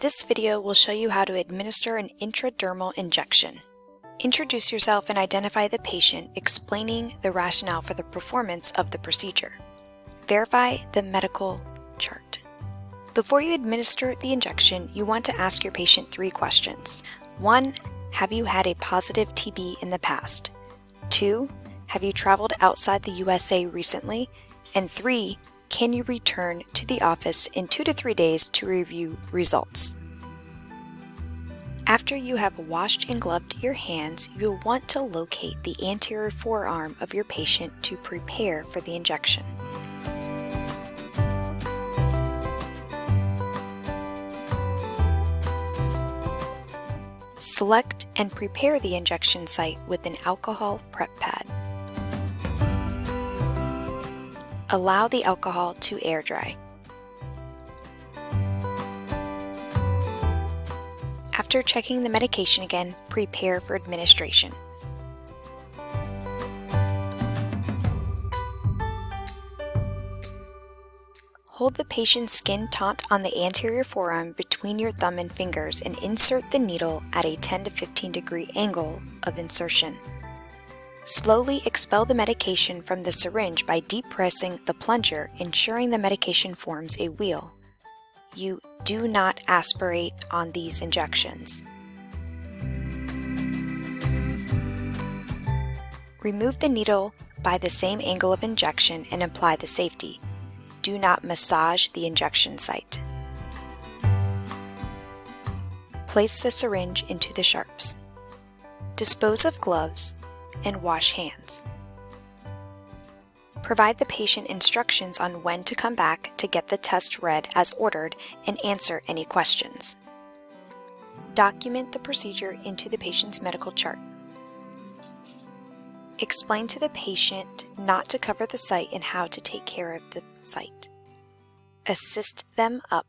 This video will show you how to administer an intradermal injection. Introduce yourself and identify the patient, explaining the rationale for the performance of the procedure. Verify the medical chart. Before you administer the injection, you want to ask your patient three questions. 1. Have you had a positive TB in the past? 2. Have you traveled outside the USA recently? And 3. Can you return to the office in 2 to 3 days to review results? After you have washed and gloved your hands, you'll want to locate the anterior forearm of your patient to prepare for the injection. Select and prepare the injection site with an alcohol prep pad. Allow the alcohol to air dry. After checking the medication again, prepare for administration. Hold the patient's skin taut on the anterior forearm between your thumb and fingers and insert the needle at a 10 to 15 degree angle of insertion. Slowly expel the medication from the syringe by depressing the plunger, ensuring the medication forms a wheal. You do not aspirate on these injections. Remove the needle by the same angle of injection and apply the safety. Do not massage the injection site. Place the syringe into the sharps. Dispose of gloves and wash hands. Provide the patient instructions on when to come back to get the test read as ordered and answer any questions. Document the procedure into the patient's medical chart. Explain to the patient not to cover the site and how to take care of the site. Assist them up